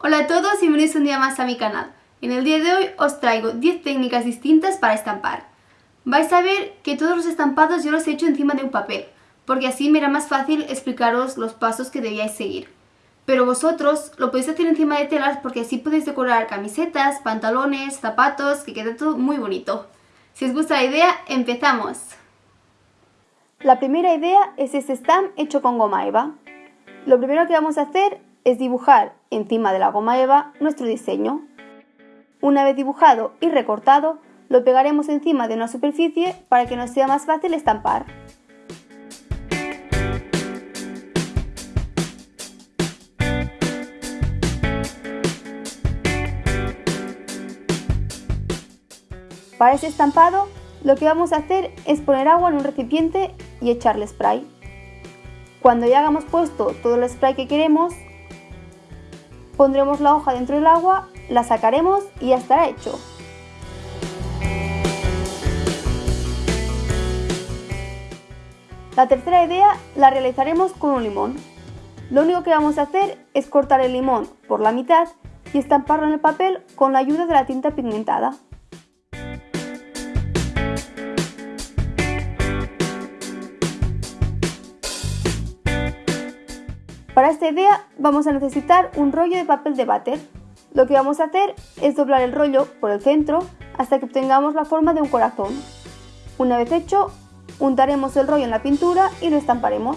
Hola a todos y bienvenidos un día más a mi canal. En el día de hoy os traigo 10 técnicas distintas para estampar. Vais a ver que todos los estampados yo los he hecho encima de un papel, porque así me era más fácil explicaros los pasos que debíais seguir. Pero vosotros lo podéis hacer encima de telas porque así podéis decorar camisetas, pantalones, zapatos, que queda todo muy bonito. Si os gusta la idea, empezamos. La primera idea es este stamp hecho con goma eva. Lo primero que vamos a hacer es dibujar encima de la goma eva nuestro diseño. Una vez dibujado y recortado, lo pegaremos encima de una superficie para que nos sea más fácil estampar. Para este estampado, lo que vamos a hacer es poner agua en un recipiente y echarle spray. Cuando ya hayamos puesto todo el spray que queremos, Pondremos la hoja dentro del agua, la sacaremos y ya estará hecho. La tercera idea la realizaremos con un limón. Lo único que vamos a hacer es cortar el limón por la mitad y estamparlo en el papel con la ayuda de la tinta pigmentada. Para esta idea vamos a necesitar un rollo de papel de váter. Lo que vamos a hacer es doblar el rollo por el centro hasta que obtengamos la forma de un corazón. Una vez hecho, untaremos el rollo en la pintura y lo estamparemos.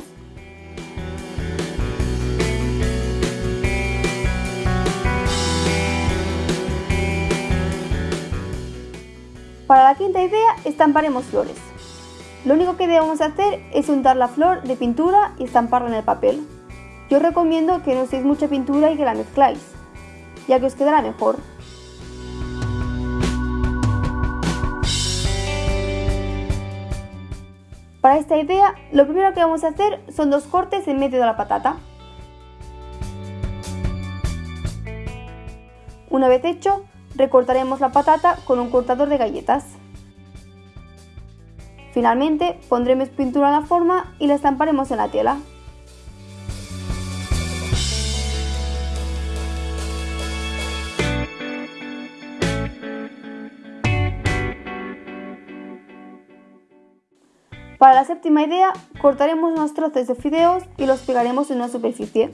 Para la quinta idea estamparemos flores. Lo único que debemos hacer es untar la flor de pintura y estamparla en el papel. Yo recomiendo que no uséis mucha pintura y que la mezcláis, ya que os quedará mejor. Para esta idea, lo primero que vamos a hacer son dos cortes en medio de la patata. Una vez hecho, recortaremos la patata con un cortador de galletas. Finalmente, pondremos pintura en la forma y la estamparemos en la tela. Para la séptima idea, cortaremos unos trozos de fideos y los pegaremos en una superficie.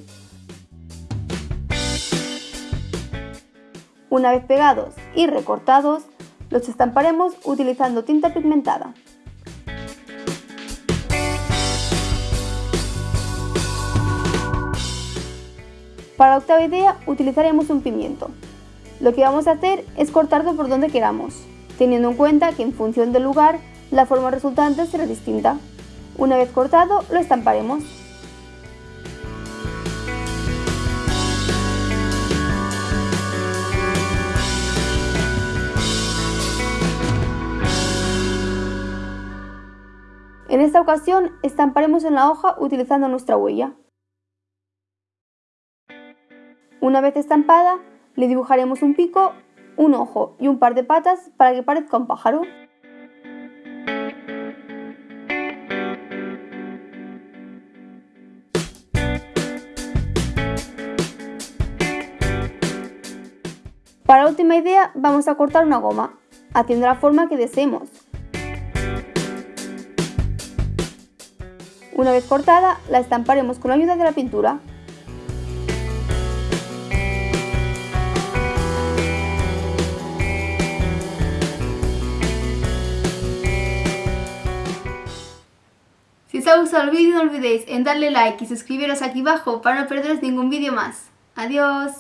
Una vez pegados y recortados, los estamparemos utilizando tinta pigmentada. Para la octava idea utilizaremos un pimiento. Lo que vamos a hacer es cortarlo por donde queramos, teniendo en cuenta que en función del lugar la forma resultante será distinta. Una vez cortado, lo estamparemos. En esta ocasión estamparemos en la hoja utilizando nuestra huella. Una vez estampada, le dibujaremos un pico, un ojo y un par de patas para que parezca un pájaro. Para la última idea vamos a cortar una goma, haciendo la forma que deseemos. Una vez cortada, la estamparemos con la ayuda de la pintura. Si os ha gustado el vídeo no olvidéis en darle like y suscribiros aquí abajo para no perderos ningún vídeo más. ¡Adiós!